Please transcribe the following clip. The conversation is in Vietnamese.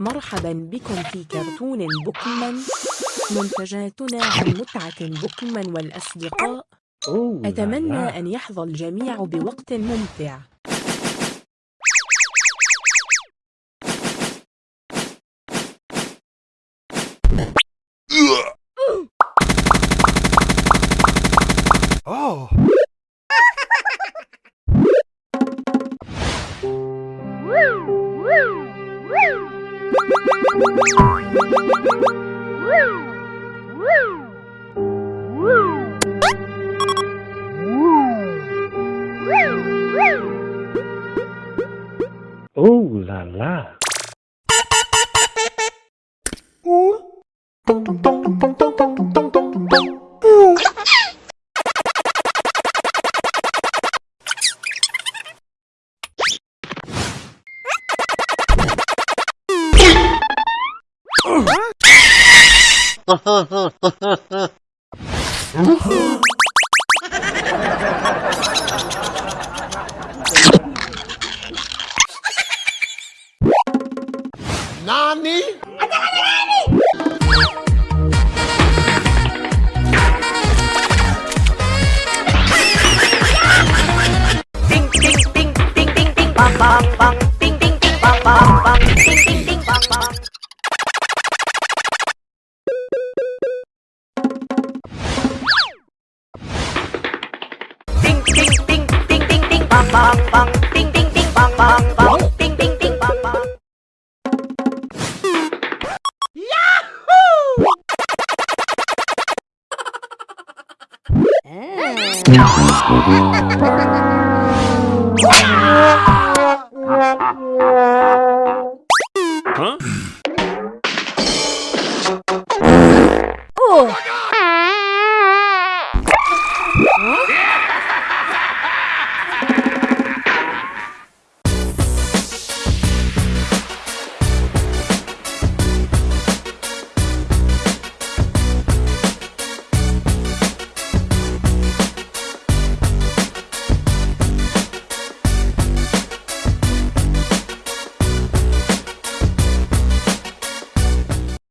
مرحبا بكم في كرتون بوكيمون منتجاتنا عن متعة بوكيمون والأصدقاء أتمنى. أن يحظى الجميع بوقت ممتع Oh. Oh la la. Nani? Bang bang bang. Ding ding ding, bang bang bang. Ding ding ding, bang bang. bang bang Ting ting ting bang bang bang Ting ting ting bang bang Yahoo! Huh? Oh!